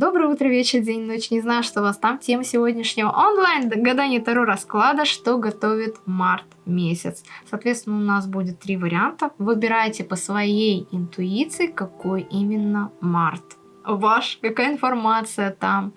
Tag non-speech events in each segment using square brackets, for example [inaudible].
Доброе утро, вечер, день, ночь. Не знаю, что у вас там. Тема сегодняшнего онлайн гадания Таро расклада, что готовит март месяц. Соответственно, у нас будет три варианта. Выбирайте по своей интуиции, какой именно март ваш, какая информация там.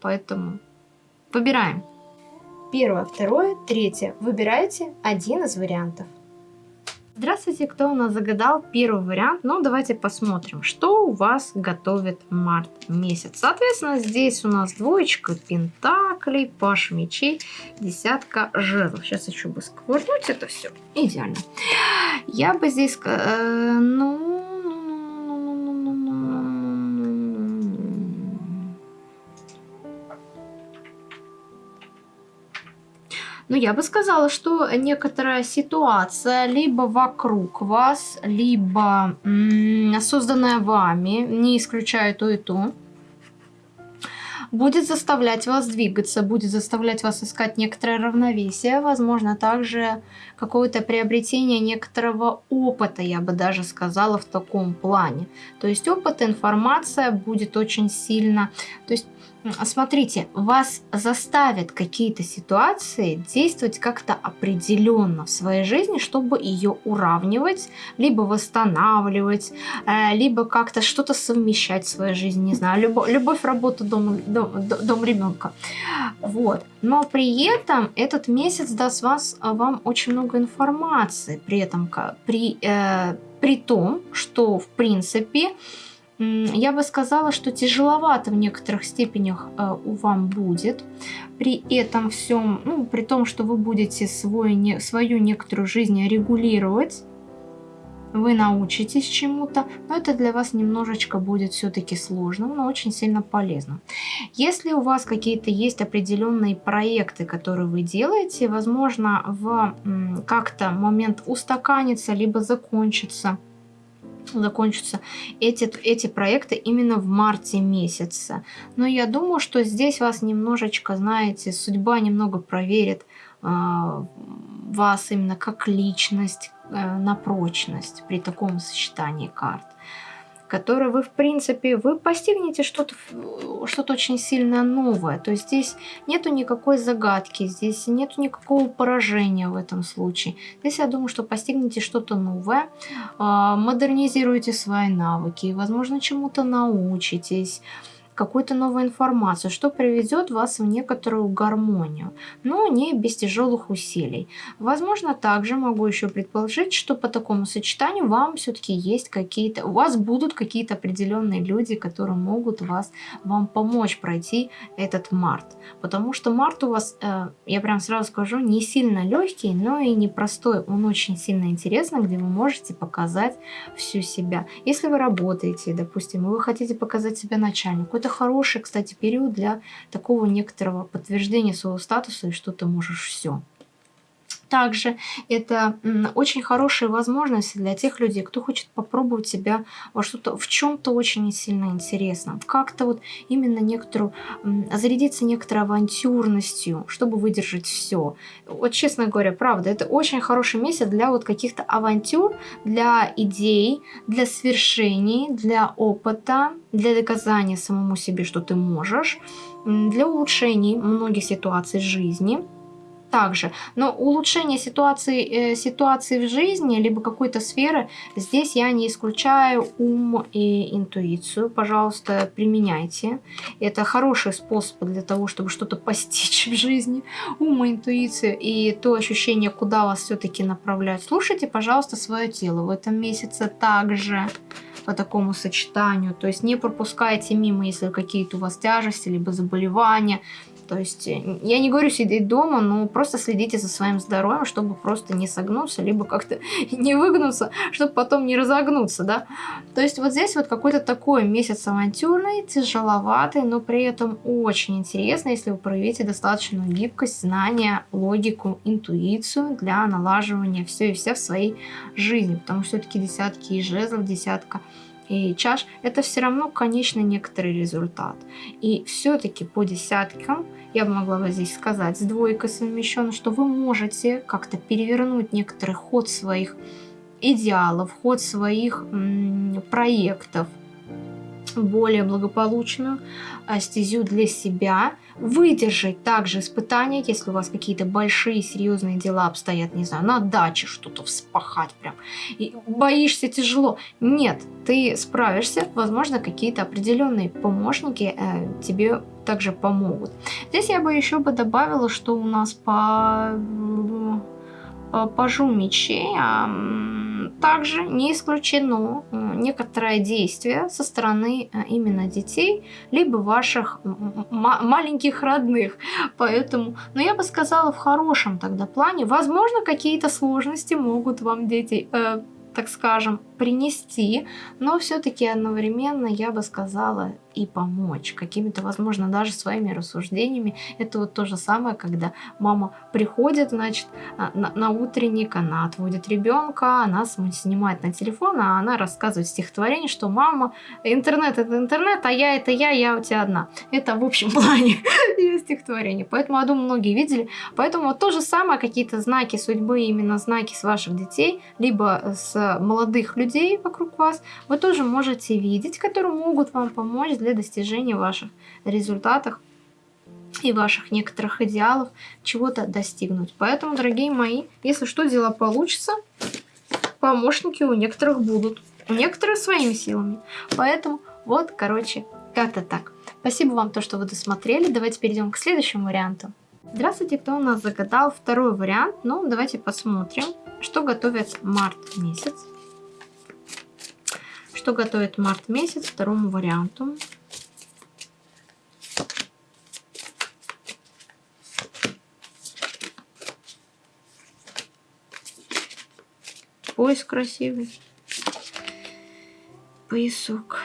Поэтому выбираем. Первое, второе, третье. Выбирайте один из вариантов. Здравствуйте, кто у нас загадал первый вариант? Ну, давайте посмотрим, что у вас готовит март месяц. Соответственно, здесь у нас двоечка пентаклей, паш мечей, десятка жезлов. Сейчас еще бы сквырнуть это все. Идеально. Я бы здесь, э, ну, Ну, я бы сказала, что некоторая ситуация либо вокруг вас, либо созданная вами, не исключаю то и то, будет заставлять вас двигаться, будет заставлять вас искать некоторое равновесие, возможно, также какое-то приобретение некоторого опыта, я бы даже сказала, в таком плане. То есть опыт, информация будет очень сильно... То есть Смотрите, вас заставят какие-то ситуации действовать как-то определенно в своей жизни, чтобы ее уравнивать, либо восстанавливать, э, либо как-то что-то совмещать в своей жизни, не знаю, любовь, любовь работа, дом, дом, дом ребенка. Вот. Но при этом этот месяц даст вас, вам очень много информации, при этом при, э, при том, что в принципе я бы сказала, что тяжеловато в некоторых степенях э, у вам будет. При этом всем, ну, при том, что вы будете свой, не, свою некоторую жизнь регулировать, вы научитесь чему-то, но это для вас немножечко будет все-таки сложным, но очень сильно полезным. Если у вас какие-то есть определенные проекты, которые вы делаете, возможно, в как-то момент устаканится, либо закончится – закончатся эти, эти проекты именно в марте месяце. Но я думаю, что здесь вас немножечко, знаете, судьба немного проверит э, вас именно как личность э, на прочность при таком сочетании карт которой вы, в принципе, вы постигнете что-то что, -то, очень сильно новое. То есть здесь нету никакой загадки, здесь нету никакого поражения в этом случае. Здесь я думаю, что постигнете что-то новое, а, модернизируете свои навыки, возможно, чему-то научитесь, какую-то новую информацию, что приведет вас в некоторую гармонию, но не без тяжелых усилий. Возможно, также могу еще предположить, что по такому сочетанию вам все-таки есть какие-то, у вас будут какие-то определенные люди, которые могут вас, вам помочь пройти этот март. Потому что март у вас, э, я прям сразу скажу, не сильно легкий, но и непростой. Он очень сильно интересный, где вы можете показать всю себя. Если вы работаете, допустим, и вы хотите показать себя начальнику, это хороший, кстати, период для такого некоторого подтверждения своего статуса и что ты можешь все. Также это очень хорошая возможность для тех людей, кто хочет попробовать себя во что-то, в чем-то очень сильно интересном. Как-то вот именно некоторую, зарядиться некоторой авантюрностью, чтобы выдержать все. Вот честно говоря, правда, это очень хороший месяц для вот каких-то авантюр, для идей, для свершений, для опыта, для доказания самому себе, что ты можешь, для улучшений многих ситуаций жизни – также. Но улучшение ситуации, э, ситуации в жизни, либо какой-то сферы, здесь я не исключаю ум и интуицию. Пожалуйста, применяйте. Это хороший способ для того, чтобы что-то постичь в жизни. Ум и интуицию и то ощущение, куда вас все-таки направлять. Слушайте, пожалуйста, свое тело в этом месяце также по такому сочетанию. То есть не пропускайте мимо, если какие-то у вас тяжести, либо заболевания, то есть э, я не говорю сидеть дома, но просто следите за своим здоровьем, чтобы просто не согнуться, либо как-то [laughs] не выгнуться, чтобы потом не разогнуться, да. То есть вот здесь вот какой-то такой месяц авантюрный, тяжеловатый, но при этом очень интересно, если вы проявите достаточную гибкость, знания, логику, интуицию для налаживания все и вся в своей жизни. Потому что все-таки десятки и жезлов, десятка и чаш, это все равно конечный некоторый результат. И все-таки по десяткам я бы могла бы здесь сказать, с двойкой совмещенно, что вы можете как-то перевернуть некоторый ход своих идеалов, ход своих проектов, более благополучную а, стезю для себя, выдержать также испытания, если у вас какие-то большие серьезные дела обстоят, не знаю, на даче что-то вспахать прям, и боишься тяжело. Нет, ты справишься, возможно, какие-то определенные помощники э, тебе также помогут. Здесь я бы еще бы добавила, что у нас по, по пажу мечей, а, также не исключено некоторое действие со стороны э, именно детей, либо ваших маленьких родных. Поэтому, но я бы сказала в хорошем тогда плане, возможно, какие-то сложности могут вам дети, э, так скажем, принести, но все-таки одновременно я бы сказала и помочь какими-то, возможно, даже своими рассуждениями. Это вот то же самое, когда мама приходит, значит, а, на, на утренник, она отводит ребенка, она снимает на телефон, а она рассказывает стихотворение, что мама, интернет это интернет, а я это я, я у тебя одна. Это в общем [laughs] плане ее стихотворение. Поэтому, я думаю, многие видели. Поэтому вот то же самое, какие-то знаки судьбы, именно знаки с ваших детей, либо с молодых людей вокруг вас, вы тоже можете видеть, которые могут вам помочь для достижения ваших результатов и ваших некоторых идеалов чего-то достигнуть. Поэтому, дорогие мои, если что, дела получится, помощники у некоторых будут. У некоторых своими силами. Поэтому вот, короче, как-то так. Спасибо вам, то, что вы досмотрели. Давайте перейдем к следующему варианту. Здравствуйте, кто у нас загадал второй вариант. Ну, давайте посмотрим, что готовит март месяц что готовит март месяц второму варианту. Пояс красивый. Поясок.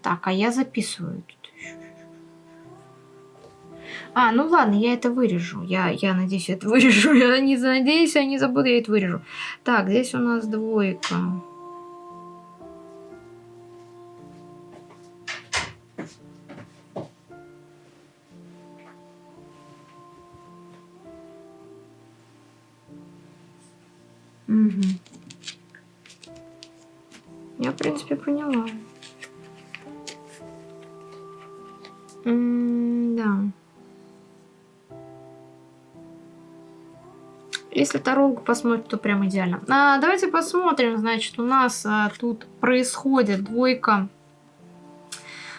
Так, а я записываю. А, ну ладно, я это вырежу. Я, я надеюсь, это вырежу. [laughs] Я не надеюсь, я не забуду, я это вырежу. Так, здесь у нас двойка. Угу. Я, в принципе, поняла. М да. Если таролог посмотрит, то прям идеально. А, давайте посмотрим. Значит, у нас а, тут происходит двойка.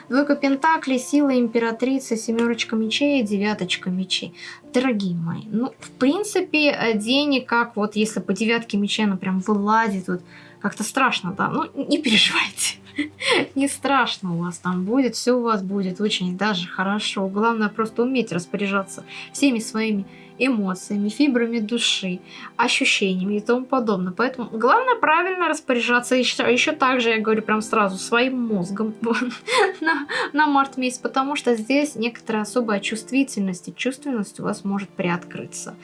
Двойка Пентаклей, сила императрицы, семерочка мечей и девяточка мечей. Дорогие мои, ну, в принципе, э, денег, как вот если по девятке мечей она прям вылазит, вот как-то страшно, да, ну, не переживайте. [laughs] Не страшно у вас там будет, все у вас будет очень даже хорошо. Главное просто уметь распоряжаться всеми своими эмоциями, фибрами души, ощущениями и тому подобное. Поэтому главное правильно распоряжаться. Еще, еще также, я говорю прям сразу, своим мозгом [laughs] на, на март месяц, потому что здесь некоторая особая чувствительность и чувственность у вас может приоткрыться.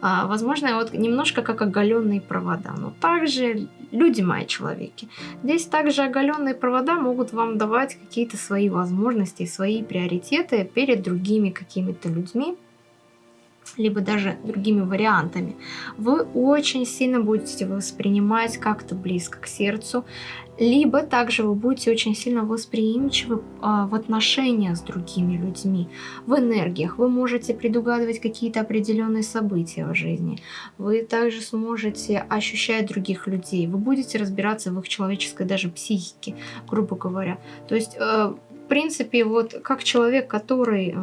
А, возможно, вот немножко как оголенные провода. Но также, люди мои человеки, здесь также оголенные провода могут вам давать какие-то свои возможности, свои приоритеты перед другими какими-то людьми либо даже другими вариантами, вы очень сильно будете воспринимать как-то близко к сердцу, либо также вы будете очень сильно восприимчивы а, в отношениях с другими людьми, в энергиях. Вы можете предугадывать какие-то определенные события в жизни. Вы также сможете ощущать других людей. Вы будете разбираться в их человеческой даже психике, грубо говоря. То есть, э, в принципе, вот как человек, который э,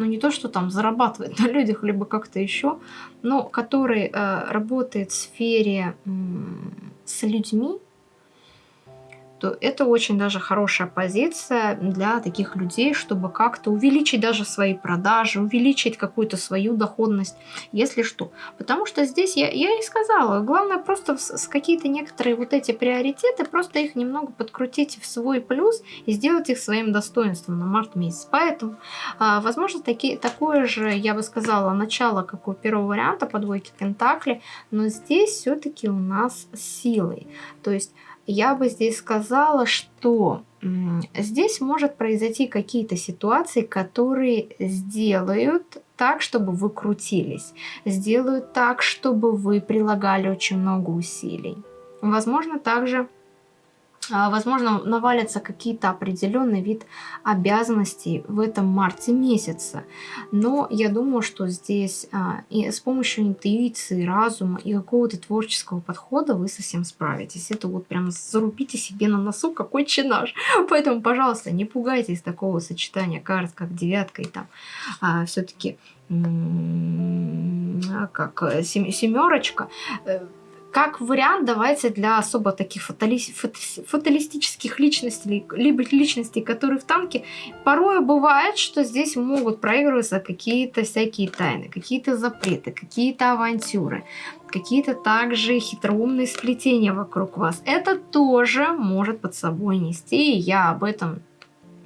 ну не то, что там зарабатывает [laughs] на людях, либо как-то еще, но который э, работает в сфере с людьми, то это очень даже хорошая позиция для таких людей, чтобы как-то увеличить даже свои продажи, увеличить какую-то свою доходность, если что. Потому что здесь, я, я и сказала, главное просто с, какие-то некоторые вот эти приоритеты, просто их немного подкрутить в свой плюс и сделать их своим достоинством на март месяц. Поэтому, а, возможно, таки, такое же, я бы сказала, начало, как у первого варианта по двойке Пентакли, но здесь все-таки у нас силой. То есть я бы здесь сказала, что здесь может произойти какие-то ситуации, которые сделают так, чтобы вы крутились, сделают так, чтобы вы прилагали очень много усилий. Возможно, также возможно, навалятся какие-то определенный вид обязанностей в этом марте месяце. Но я думаю, что здесь а, и с помощью интуиции, разума и какого-то творческого подхода вы совсем справитесь. Это вот прям зарубите себе на носу, какой чинаж. [laughs] Поэтому, пожалуйста, не пугайтесь такого сочетания карт, как девятка и там а, все-таки как э, семерочка э, как вариант, давайте для особо таких фатали... фаталистических личностей, либо личностей, которые в танке, порой бывает, что здесь могут проигрываться какие-то всякие тайны, какие-то запреты, какие-то авантюры, какие-то также хитроумные сплетения вокруг вас. Это тоже может под собой нести, и я об этом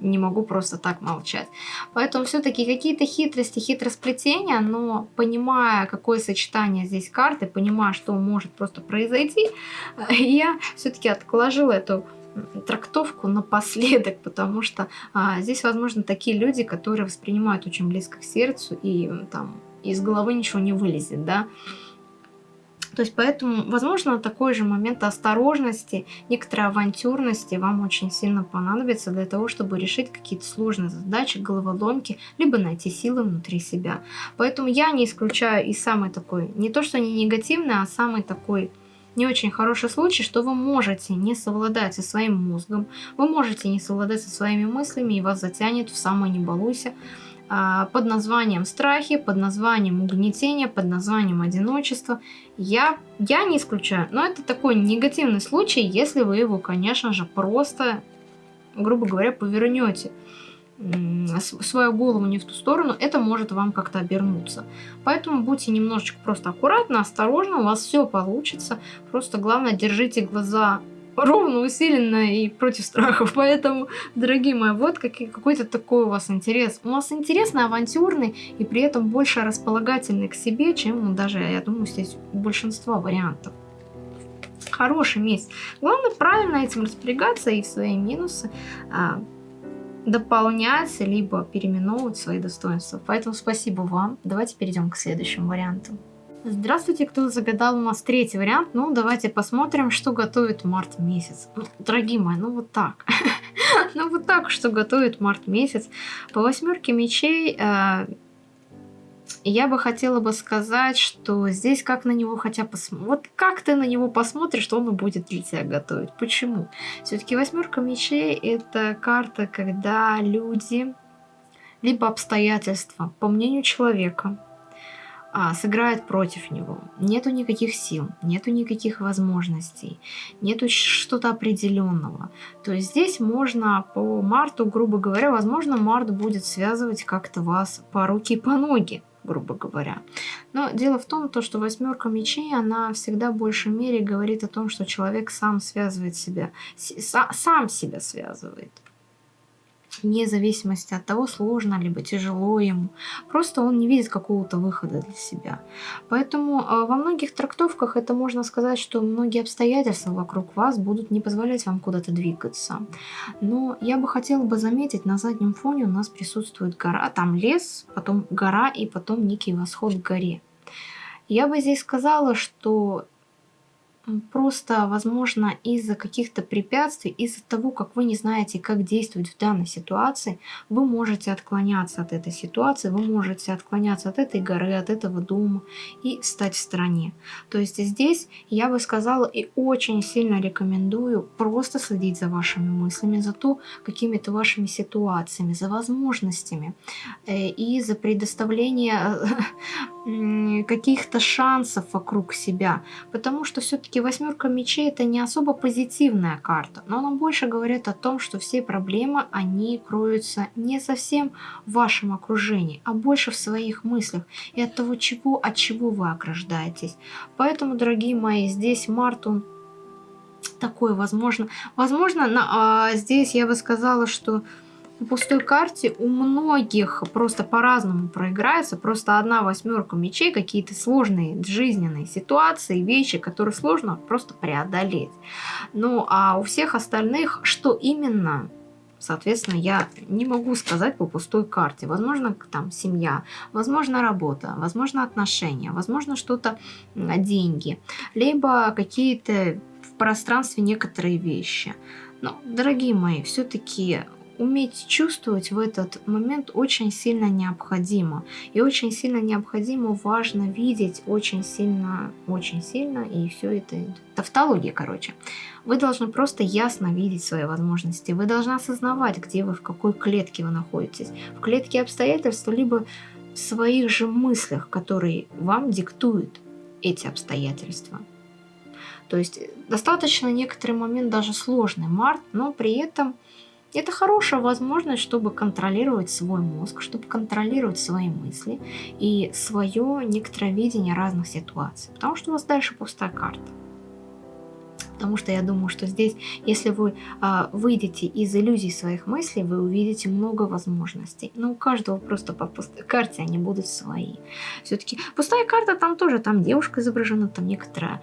не могу просто так молчать. Поэтому все-таки какие-то хитрости, хитросплетения, но понимая, какое сочетание здесь карты, понимая, что может просто произойти, я все-таки отложила эту трактовку напоследок, потому что а, здесь, возможно, такие люди, которые воспринимают очень близко к сердцу и там из головы ничего не вылезет, да, то есть поэтому, возможно, такой же момент осторожности, некоторой авантюрности вам очень сильно понадобится для того, чтобы решить какие-то сложные задачи, головоломки, либо найти силы внутри себя. Поэтому я не исключаю и самый такой, не то что не негативный, а самый такой не очень хороший случай, что вы можете не совладать со своим мозгом, вы можете не совладать со своими мыслями, и вас затянет в самое не балуйся, под названием страхи, под названием угнетение, под названием одиночество. Я, я не исключаю, но это такой негативный случай, если вы его, конечно же, просто, грубо говоря, повернете свою голову не в ту сторону, это может вам как-то обернуться. Поэтому будьте немножечко просто аккуратны, осторожны, у вас все получится. Просто главное, держите глаза ровно, усиленно и против страхов. [laughs] Поэтому, дорогие мои, вот какой-то такой у вас интерес. У вас интересный, авантюрный и при этом больше располагательный к себе, чем ну, даже, я думаю, здесь большинство вариантов. Хороший месяц. Главное правильно этим распорягаться и свои минусы а, дополнять, либо переименовывать свои достоинства. Поэтому спасибо вам. Давайте перейдем к следующему варианту. Здравствуйте, кто загадал у нас третий вариант. Ну, давайте посмотрим, что готовит март месяц. Дорогие мои, ну вот так. [laughs] ну вот так, что готовит март месяц. По восьмерке мечей э, я бы хотела бы сказать, что здесь как на него хотя посмотреть. Вот как ты на него посмотришь, он будет для тебя готовить. Почему? Все-таки восьмерка мечей это карта, когда люди либо обстоятельства, по мнению человека, а, сыграет против него. Нету никаких сил, нету никаких возможностей, нету что-то определенного. То есть здесь можно по Марту, грубо говоря, возможно, Март будет связывать как-то вас по руке и по ноге грубо говоря. Но дело в том, то, что восьмерка мечей, она всегда в большей мере говорит о том, что человек сам связывает себя, сам себя связывает вне зависимости от того, сложно либо тяжело ему. Просто он не видит какого-то выхода для себя. Поэтому э, во многих трактовках это можно сказать, что многие обстоятельства вокруг вас будут не позволять вам куда-то двигаться. Но я бы хотела бы заметить, на заднем фоне у нас присутствует гора, там лес, потом гора и потом некий восход к горе. Я бы здесь сказала, что просто, возможно, из-за каких-то препятствий, из-за того, как вы не знаете, как действовать в данной ситуации, вы можете отклоняться от этой ситуации, вы можете отклоняться от этой горы, от этого дома и стать в стороне. То есть здесь я бы сказала и очень сильно рекомендую просто следить за вашими мыслями, за то, какими-то вашими ситуациями, за возможностями э, и за предоставление [laughs] каких-то шансов вокруг себя, потому что все-таки восьмерка мечей это не особо позитивная карта, но она больше говорит о том, что все проблемы, они кроются не совсем в вашем окружении, а больше в своих мыслях и от того, чего, от чего вы ограждаетесь. Поэтому, дорогие мои, здесь Март, он такой, возможно, возможно, на, а, здесь я бы сказала, что на пустой карте у многих просто по-разному проиграется. Просто одна восьмерка мечей, какие-то сложные жизненные ситуации, вещи, которые сложно просто преодолеть. Ну, а у всех остальных, что именно, соответственно, я не могу сказать по пустой карте. Возможно, там семья, возможно, работа, возможно, отношения, возможно, что-то деньги, либо какие-то пространстве некоторые вещи. Но, дорогие мои, все-таки уметь чувствовать в этот момент очень сильно необходимо. И очень сильно необходимо, важно видеть очень сильно, очень сильно, и все это тавтология, короче. Вы должны просто ясно видеть свои возможности. Вы должны осознавать, где вы, в какой клетке вы находитесь. В клетке обстоятельств, либо в своих же мыслях, которые вам диктуют эти обстоятельства. То есть достаточно некоторый момент даже сложный март, но при этом это хорошая возможность, чтобы контролировать свой мозг, чтобы контролировать свои мысли и свое некоторое видение разных ситуаций. Потому что у вас дальше пустая карта. Потому что я думаю, что здесь, если вы а, выйдете из иллюзий своих мыслей, вы увидите много возможностей. Но у каждого просто по пустой карте они будут свои. Все-таки пустая карта, там тоже, там девушка изображена, там некоторая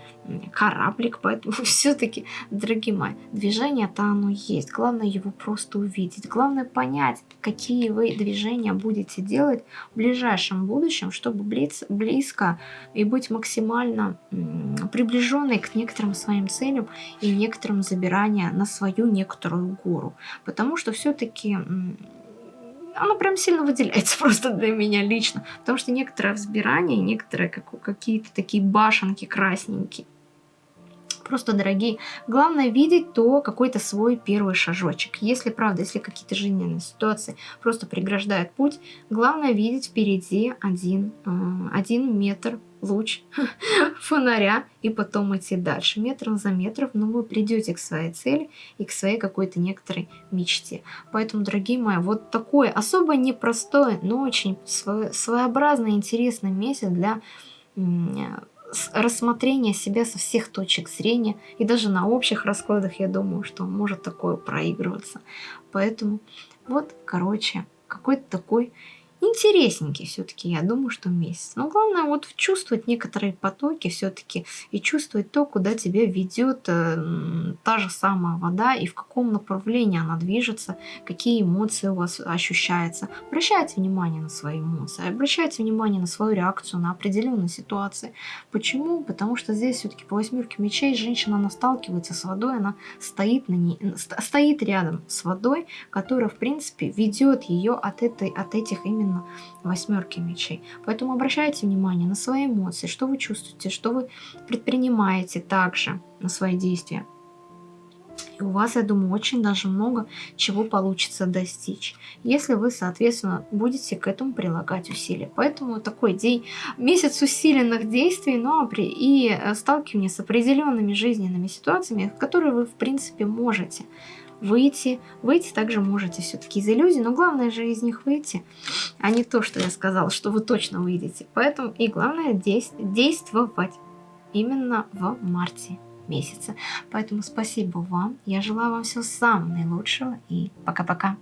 кораблик, поэтому [laughs] все-таки, дорогие мои, движение-то оно есть. Главное его просто увидеть. Главное понять, какие вы движения будете делать в ближайшем будущем, чтобы близко и быть максимально приближенной к некоторым своим целям целям и некоторым забирания на свою некоторую гору. Потому что все-таки оно прям сильно выделяется [laughs] просто для меня лично. Потому что некоторое взбирание, некоторые какие-то такие башенки красненькие, просто дорогие. Главное видеть то какой-то свой первый шажочек. Если, правда, если какие-то жизненные ситуации просто преграждают путь, главное видеть впереди один, э, один метр луч [laughs] фонаря и потом идти дальше, метром за метром, но вы придете к своей цели и к своей какой-то некоторой мечте. Поэтому, дорогие мои, вот такой особо непростой, но очень своеобразный, интересный месяц для рассмотрения себя со всех точек зрения, и даже на общих раскладах, я думаю, что может такое проигрываться. Поэтому вот, короче, какой-то такой интересненький все-таки, я думаю, что месяц. Но главное вот чувствовать некоторые потоки все-таки и чувствовать то, куда тебя ведет э, та же самая вода и в каком направлении она движется, какие эмоции у вас ощущаются. Обращайте внимание на свои эмоции, обращайте внимание на свою реакцию на определенные ситуации. Почему? Потому что здесь все-таки по восьмерке мечей женщина она сталкивается с водой, она стоит, на ней, стоит рядом с водой, которая в принципе ведет ее от, этой, от этих именно именно восьмерки мечей. Поэтому обращайте внимание на свои эмоции, что вы чувствуете, что вы предпринимаете также на свои действия. И у вас, я думаю, очень даже много чего получится достичь, если вы, соответственно, будете к этому прилагать усилия. Поэтому такой день, месяц усиленных действий, но при, и э, сталкивания с определенными жизненными ситуациями, которые вы, в принципе, можете выйти. Выйти также можете все-таки из иллюзий, но главное же из них выйти, а не то, что я сказала, что вы точно выйдете. Поэтому и главное действовать именно в марте месяце. Поэтому спасибо вам. Я желаю вам всего самого наилучшего и пока-пока.